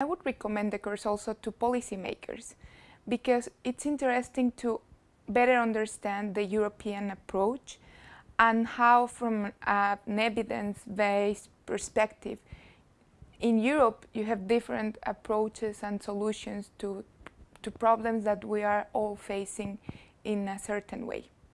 I would recommend the course also to policymakers because it's interesting to better understand the European approach and how from an evidence-based perspective in Europe you have different approaches and solutions to, to problems that we are all facing in a certain way.